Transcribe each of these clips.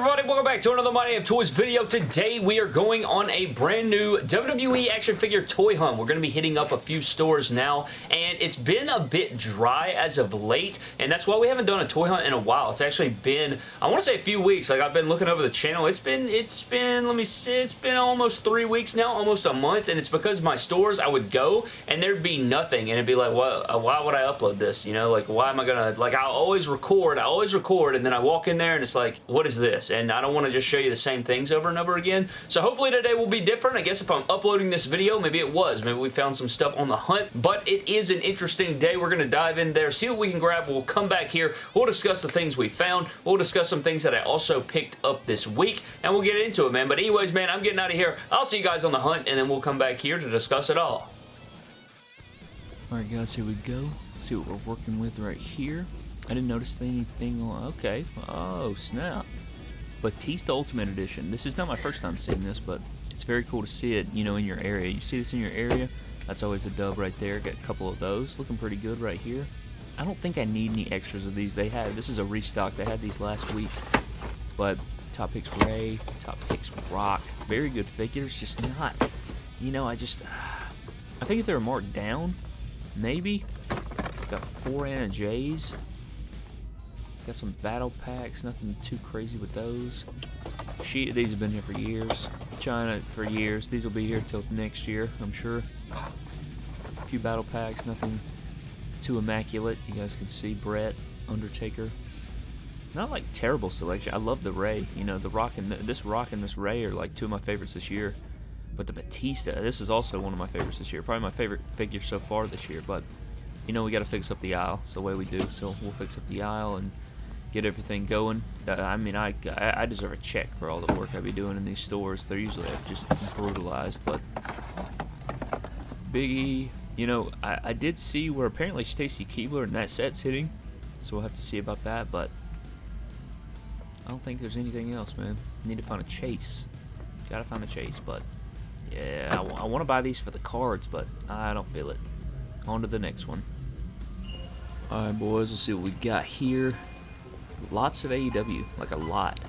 everybody? Welcome back to another My Damn Toys video. Today we are going on a brand new WWE action figure toy hunt. We're going to be hitting up a few stores now and it's been a bit dry as of late and that's why we haven't done a toy hunt in a while. It's actually been, I want to say a few weeks. Like I've been looking over the channel. It's been, it's been, let me see, it's been almost three weeks now, almost a month and it's because my stores I would go and there'd be nothing and it'd be like, well, uh, why would I upload this? You know, like why am I going to, like I'll always record, I always record and then I walk in there and it's like, what is this? and I don't want to just show you the same things over and over again. So hopefully today will be different. I guess if I'm uploading this video, maybe it was. Maybe we found some stuff on the hunt, but it is an interesting day. We're going to dive in there, see what we can grab. We'll come back here. We'll discuss the things we found. We'll discuss some things that I also picked up this week, and we'll get into it, man. But anyways, man, I'm getting out of here. I'll see you guys on the hunt, and then we'll come back here to discuss it all. Alright guys, here we go. Let's see what we're working with right here. I didn't notice anything on... Okay. Oh, snap. Batista Ultimate Edition. This is not my first time seeing this, but it's very cool to see it, you know, in your area. You see this in your area, that's always a dub right there. Got a couple of those. Looking pretty good right here. I don't think I need any extras of these. They had, this is a restock. They had these last week. But Top Picks Rey, Top Picks Rock. Very good figures, just not, you know, I just, I think if they were marked down, maybe. Got four Anna Jays. Got some battle packs, nothing too crazy with those. Sheet, these have been here for years. China for years. These will be here till next year, I'm sure. A few battle packs, nothing too immaculate. You guys can see Bret, Undertaker. Not like terrible selection. I love the Rey. You know, the Rock and the, this Rock and this Rey are like two of my favorites this year. But the Batista, this is also one of my favorites this year. Probably my favorite figure so far this year. But you know, we got to fix up the aisle. It's the way we do. So we'll fix up the aisle and get everything going. Uh, I mean, I, I deserve a check for all the work I be doing in these stores. They're usually just brutalized, but Biggie, you know, I, I did see where apparently Stacy Keibler and that set's hitting, so we'll have to see about that, but I don't think there's anything else, man. Need to find a chase. Gotta find a chase, but yeah, I, I want to buy these for the cards, but I don't feel it. On to the next one. Alright, boys, let's see what we got here. Lots of AEW, like a lot.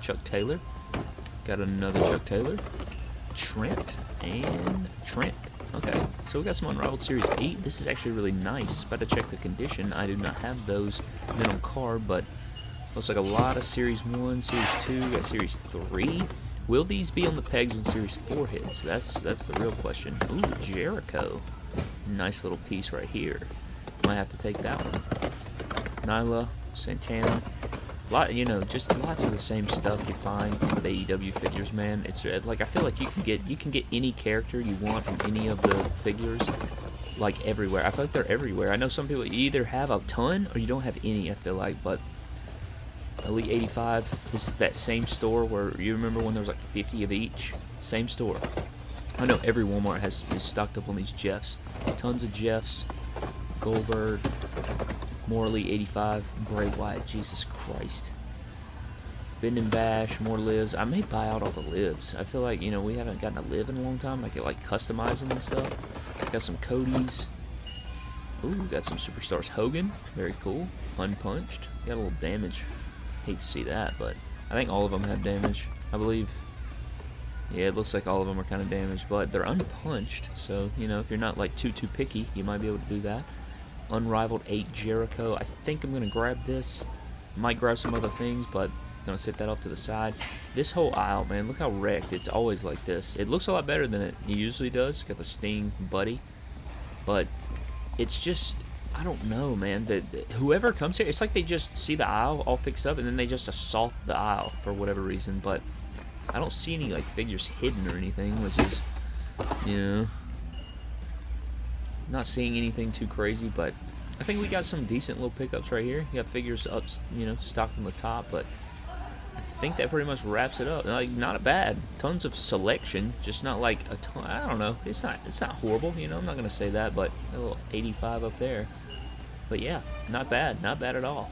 Chuck Taylor. Got another Chuck Taylor. Trent and Trent. Okay, so we got some Unrivaled Series 8. This is actually really nice. About to check the condition. I do not have those then on card, but looks like a lot of Series 1, Series 2, got Series 3. Will these be on the pegs when Series 4 hits? That's that's the real question. Ooh, Jericho. Nice little piece right here. Might have to take that one. Nyla, Santana. Lot, you know, just lots of the same stuff you find with AEW figures, man. It's uh, like I feel like you can get you can get any character you want from any of the figures, like everywhere. I feel like they're everywhere. I know some people either have a ton or you don't have any. I feel like, but Elite 85. This is that same store where you remember when there was like 50 of each. Same store. I know every Walmart has is stocked up on these Jeffs. Tons of Jeffs. Goldberg, Morley, 85. Bray Wyatt, Jesus Christ. Bend and Bash, more lives. I may buy out all the lives. I feel like, you know, we haven't gotten a live in a long time. I could, like, customize them and stuff. Got some Cody's. Ooh, got some Superstars Hogan. Very cool. Unpunched. Got a little damage. Hate to see that, but I think all of them have damage. I believe. Yeah, it looks like all of them are kind of damaged, but they're unpunched. So, you know, if you're not, like, too, too picky, you might be able to do that. Unrivaled 8 Jericho. I think I'm going to grab this. Might grab some other things, but going to set that off to the side. This whole aisle, man, look how wrecked. It's always like this. It looks a lot better than it usually does. Got the Sting Buddy. But it's just, I don't know, man. The, the, whoever comes here, it's like they just see the aisle all fixed up and then they just assault the aisle for whatever reason. But I don't see any like figures hidden or anything, which is, you know, not seeing anything too crazy, but I think we got some decent little pickups right here. You got figures up, you know, stocked on the top, but I think that pretty much wraps it up. Like, not a bad. Tons of selection, just not like a ton. I don't know. It's not. It's not horrible. You know, I'm not gonna say that, but a little 85 up there. But yeah, not bad. Not bad at all.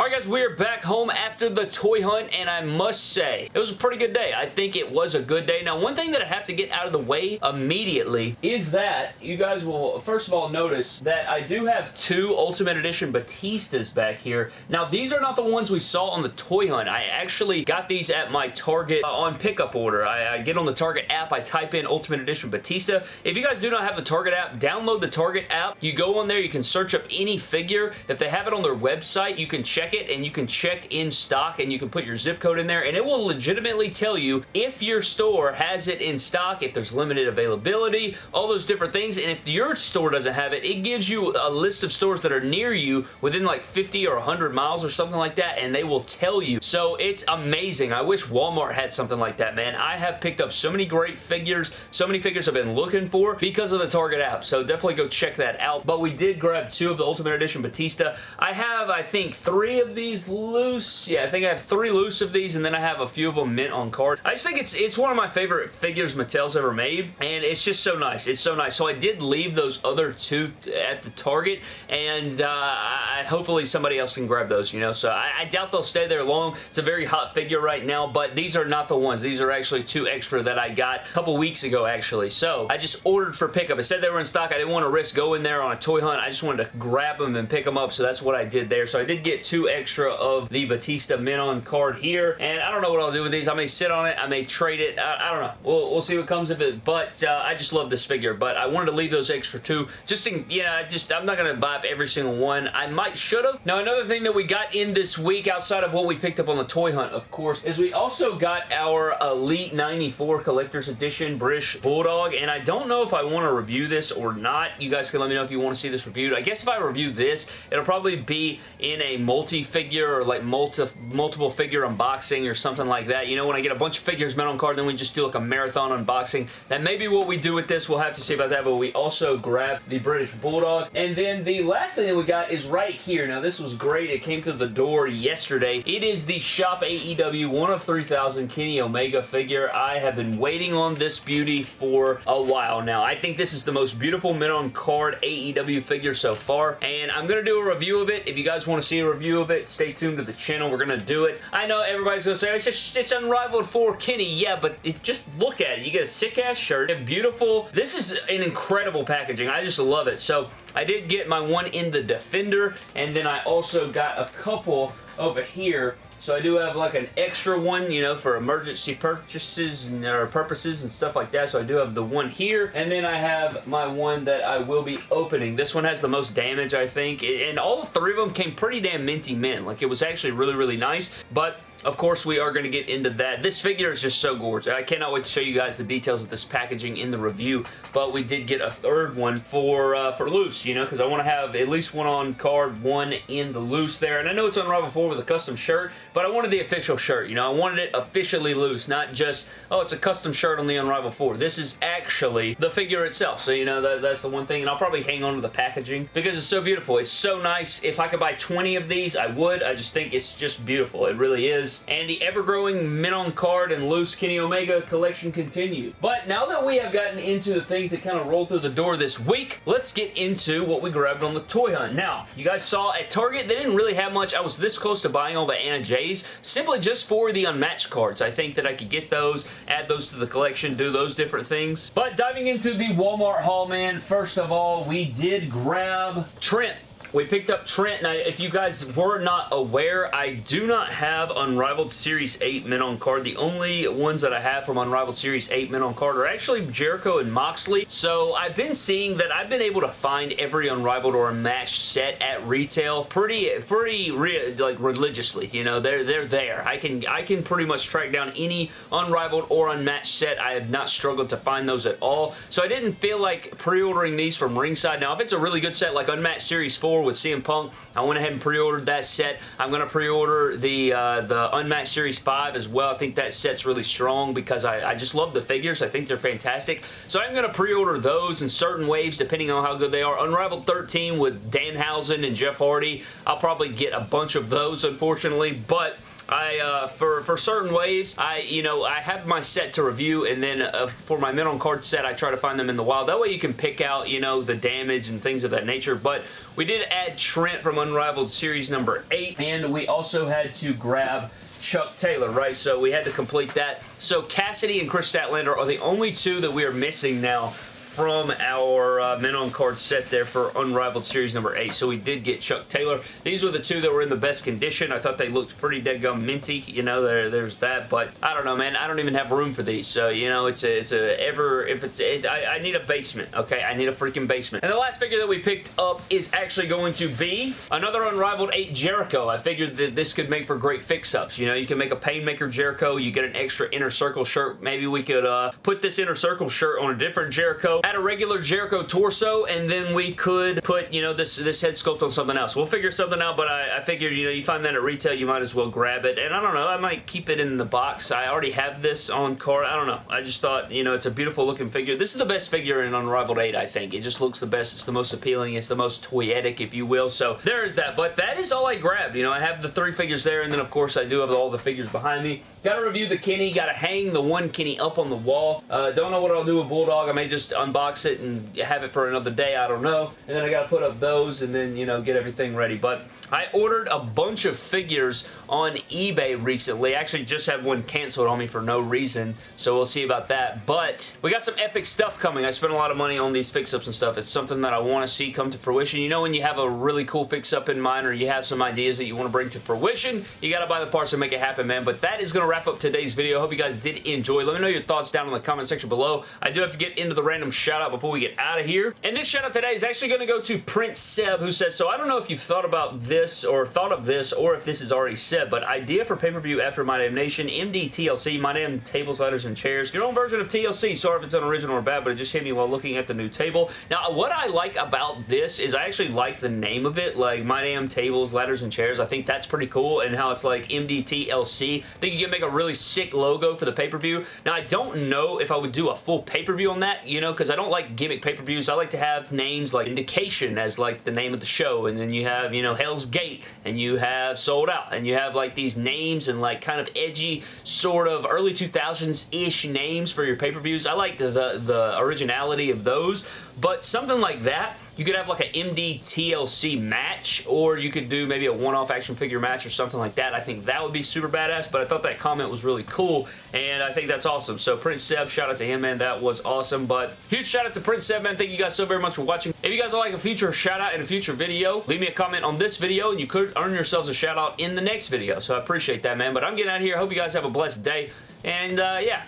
Alright guys, we're back home after the toy hunt, and I must say, it was a pretty good day. I think it was a good day. Now, one thing that I have to get out of the way immediately is that you guys will, first of all, notice that I do have two Ultimate Edition Batistas back here. Now, these are not the ones we saw on the toy hunt. I actually got these at my Target uh, on pickup order. I, I get on the Target app, I type in Ultimate Edition Batista. If you guys do not have the Target app, download the Target app. You go on there, you can search up any figure. If they have it on their website, you can check it and you can check in stock and you can put your zip code in there and it will legitimately tell you if your store has it in stock, if there's limited availability, all those different things. And if your store doesn't have it, it gives you a list of stores that are near you within like 50 or 100 miles or something like that and they will tell you. So it's amazing. I wish Walmart had something like that, man. I have picked up so many great figures, so many figures I've been looking for because of the Target app. So definitely go check that out. But we did grab two of the Ultimate Edition Batista. I have, I think, three of these loose. Yeah, I think I have three loose of these and then I have a few of them mint on card. I just think it's it's one of my favorite figures Mattel's ever made and it's just so nice. It's so nice. So I did leave those other two at the Target and uh, I, hopefully somebody else can grab those, you know. So I, I doubt they'll stay there long. It's a very hot figure right now, but these are not the ones. These are actually two extra that I got a couple weeks ago, actually. So I just ordered for pickup. It said they were in stock. I didn't want to risk going there on a toy hunt. I just wanted to grab them and pick them up, so that's what I did there. So I did get two extra of the Batista Mint on card here, and I don't know what I'll do with these. I may sit on it. I may trade it. I, I don't know. We'll, we'll see what comes of it, but uh, I just love this figure, but I wanted to leave those extra two. Just in, you know, I just, I'm not going to buy up every single one. I might should have. Now, another thing that we got in this week outside of what we picked up on the toy hunt, of course, is we also got our Elite 94 Collector's Edition British Bulldog, and I don't know if I want to review this or not. You guys can let me know if you want to see this reviewed. I guess if I review this, it'll probably be in a multi-figure or like multi multiple figure unboxing or something like that. You know, when I get a bunch of figures meant on card, then we just do like a marathon unboxing. That may be what we do with this. We'll have to see about that, but we also grabbed the British Bulldog. And then the last thing that we got is right here. Now, this was great. It came to the door yesterday. It is the Shop AEW 1 of 3000 Kenny Omega figure. I have been waiting on this beauty for a while now. I think this is the most beautiful mint on card AEW figure so far, and I'm going to do a review of it. If you guys want to see a review of it, stay tuned to the channel. We're going to do it. I know everybody's going to say, it's just it's Unrivaled for Kenny. Yeah, but it, just look at it. You get a sick-ass shirt, It's beautiful. This is an incredible packaging. I just love it. So I did get my one in the Defender, and then I also got a couple over here so I do have like an extra one, you know, for emergency purchases and, or purposes and stuff like that. So I do have the one here. And then I have my one that I will be opening. This one has the most damage, I think. And all three of them came pretty damn minty mint. Like it was actually really, really nice. But of course, we are going to get into that. This figure is just so gorgeous. I cannot wait to show you guys the details of this packaging in the review, but we did get a third one for uh, for loose, you know, because I want to have at least one on card, one in the loose there. And I know it's on Unrivaled 4 with a custom shirt, but I wanted the official shirt, you know. I wanted it officially loose, not just, oh, it's a custom shirt on the Unrivaled 4. This is actually the figure itself, so, you know, that, that's the one thing. And I'll probably hang on to the packaging because it's so beautiful. It's so nice. If I could buy 20 of these, I would. I just think it's just beautiful. It really is and the ever-growing mint on card and loose Kenny Omega collection continued. But now that we have gotten into the things that kind of rolled through the door this week, let's get into what we grabbed on the toy hunt. Now, you guys saw at Target, they didn't really have much. I was this close to buying all the Anna Jays, simply just for the unmatched cards. I think that I could get those, add those to the collection, do those different things. But diving into the Walmart haul, man, first of all, we did grab Trent we picked up Trent. Now, if you guys were not aware, I do not have Unrivaled Series 8 men on card. The only ones that I have from Unrivaled Series 8 men on card are actually Jericho and Moxley. So I've been seeing that I've been able to find every Unrivaled or Unmatched set at retail pretty, pretty re like religiously. You know, they're they're there. I can I can pretty much track down any Unrivaled or Unmatched set. I have not struggled to find those at all. So I didn't feel like pre-ordering these from Ringside. Now, if it's a really good set like Unmatched Series 4 with CM Punk. I went ahead and pre-ordered that set. I'm going to pre-order the uh, the Unmatched Series 5 as well. I think that set's really strong because I, I just love the figures. I think they're fantastic. So I'm going to pre-order those in certain waves depending on how good they are. Unrivaled 13 with Danhausen and Jeff Hardy. I'll probably get a bunch of those unfortunately, but I, uh, for, for certain waves, I, you know, I have my set to review, and then uh, for my mint on card set, I try to find them in the wild. That way you can pick out, you know, the damage and things of that nature, but we did add Trent from Unrivaled Series number 8, and we also had to grab Chuck Taylor, right? So we had to complete that. So Cassidy and Kris Statlander are the only two that we are missing now from our uh, men on card set there for Unrivaled Series number 8. So we did get Chuck Taylor. These were the two that were in the best condition. I thought they looked pretty dead gum minty. You know, there, there's that. But I don't know, man. I don't even have room for these. So, you know, it's a, it's a ever, if it's, it, I, I need a basement, okay? I need a freaking basement. And the last figure that we picked up is actually going to be another Unrivaled 8 Jericho. I figured that this could make for great fix-ups. You know, you can make a Painmaker Jericho. You get an extra Inner Circle shirt. Maybe we could uh, put this Inner Circle shirt on a different Jericho add a regular Jericho torso, and then we could put, you know, this, this head sculpt on something else. We'll figure something out, but I, I figured, you know, you find that at retail, you might as well grab it. And I don't know, I might keep it in the box. I already have this on card. I don't know. I just thought, you know, it's a beautiful looking figure. This is the best figure in Unrivaled 8, I think. It just looks the best. It's the most appealing. It's the most toyetic, if you will. So there is that. But that is all I grabbed. You know, I have the three figures there, and then, of course, I do have all the figures behind me. Gotta review the Kenny. Gotta hang the one Kenny up on the wall. Uh, don't know what I'll do with Bulldog. I may just unbox it and have it for another day. I don't know. And then I gotta put up those and then, you know, get everything ready. But I ordered a bunch of figures on eBay recently. I actually just had one canceled on me for no reason, so we'll see about that. But we got some epic stuff coming. I spent a lot of money on these fix-ups and stuff. It's something that I want to see come to fruition. You know when you have a really cool fix-up in mind or you have some ideas that you want to bring to fruition, you got to buy the parts and make it happen, man. But that is going to wrap up today's video. I hope you guys did enjoy. Let me know your thoughts down in the comment section below. I do have to get into the random shout-out before we get out of here. And this shout-out today is actually going to go to Prince Seb, who says, so I don't know if you've thought about this or thought of this or if this is already said, but idea for pay-per-view after My Damn Nation, MD TLC, My Damn Tables, Ladders, and Chairs. Your own version of TLC. Sorry if it's unoriginal or bad, but it just hit me while looking at the new table. Now, what I like about this is I actually like the name of it, like My Damn Tables, Ladders, and Chairs. I think that's pretty cool, and how it's like MDTLC. I think you can make a really sick logo for the pay-per-view. Now, I don't know if I would do a full pay-per-view on that, you know, because I don't like gimmick pay-per-views. I like to have names like Indication as like the name of the show, and then you have, you know, Hell's Gate, and you have Sold Out, and you have like these names and like kind of edgy sort of early 2000s-ish names for your pay-per-views. I like the, the, the originality of those, but something like that you could have like an MD TLC match, or you could do maybe a one-off action figure match or something like that. I think that would be super badass, but I thought that comment was really cool, and I think that's awesome. So Prince Seb, shout out to him, man. That was awesome, but huge shout out to Prince Seb, man. Thank you guys so very much for watching. If you guys would like a future shout out in a future video, leave me a comment on this video, and you could earn yourselves a shout out in the next video, so I appreciate that, man. But I'm getting out of here. I hope you guys have a blessed day, and uh, yeah,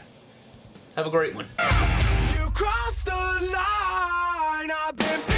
have a great one. You crossed the line. I've been